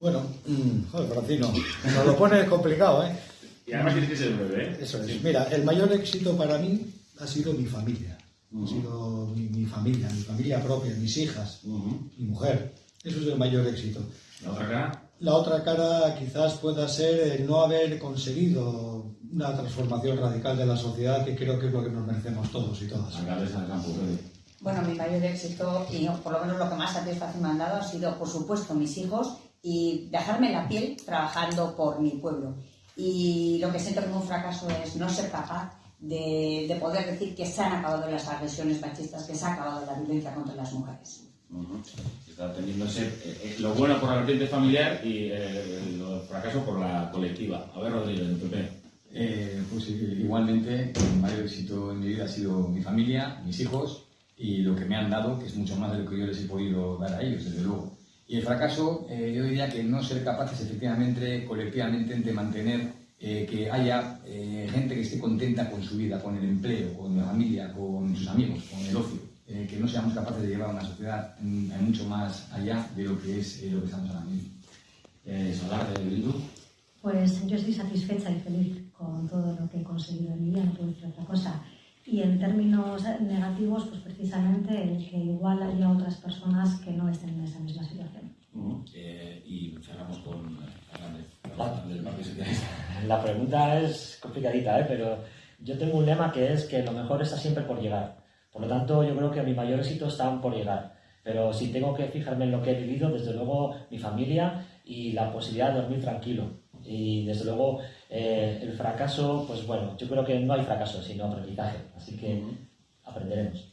Bueno, mm, joder, Francino, nos lo pone complicado, ¿eh? Y además tienes que ser breve, ¿eh? Eso es. Mira, el mayor éxito para mí ha sido mi familia. Ha sido mi, mi familia, mi familia propia, mis hijas, mi mujer. Eso es el mayor éxito. La otra cara, La otra cara quizás pueda ser el no haber conseguido una transformación radical de la sociedad, que creo que es lo que nos merecemos todos y todas. Freddy. Bueno, mi mayor éxito y por lo menos lo que más satisfacción me han dado ha sido, por supuesto, mis hijos y dejarme la piel trabajando por mi pueblo. Y lo que siento como un fracaso es no ser capaz de, de poder decir que se han acabado las agresiones machistas, que se ha acabado la violencia contra las mujeres. Ujú. Está teniéndose eh, eh, lo bueno por la vertiente familiar y eh, el fracaso por la colectiva. A ver, Rodríguez, del PP. Eh, pues eh, igualmente, el mayor éxito en mi vida ha sido mi familia, mis hijos y lo que me han dado, que es mucho más de lo que yo les he podido dar a ellos, desde luego. Y el fracaso, eh, yo diría que no ser capaces efectivamente, colectivamente, de mantener eh, que haya eh, gente que esté contenta con su vida, con el empleo, con la familia, con sus amigos, con el ocio. Eh, que no seamos capaces de llevar una sociedad mm, mucho más allá de lo que es eh, lo que estamos ahora mismo. Eh, Solar, de Bildu. Pues yo estoy satisfecha y feliz con todo lo que he conseguido en mi vida, no puedo decir otra en términos negativos, pues precisamente el que igual haya otras personas que no estén en esa misma situación. Ujú. Eh, y cerramos con eh, Fernández, Socialista. La pregunta es complicadita, ¿eh? pero yo tengo un lema que es que lo mejor está siempre por llegar. Por lo tanto, yo creo que mi mayor éxito está por llegar. Pero si tengo que fijarme en lo que he vivido, desde luego mi familia y la posibilidad de dormir tranquilo. Y desde luego eh, el fracaso, pues bueno, yo creo que no hay fracaso, sino aprendizaje. Así que aprenderemos.